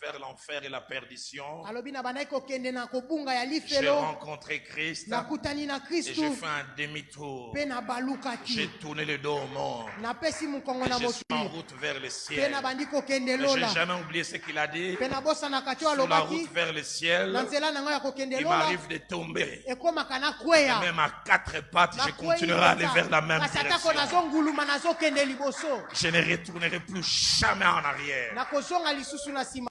vers l'enfer et la perdition, j'ai rencontré Christ et j'ai fait un demi-tour. J'ai tourné le dos au monde. Je suis en route vers le ciel. Je n'ai jamais oublié ce qu'il a dit. Sur la route vers le ciel, il m'arrive de tomber. Et même à quatre pattes, je continuerai à aller vers la même direction. Je ne retournerai plus jamais en arrière.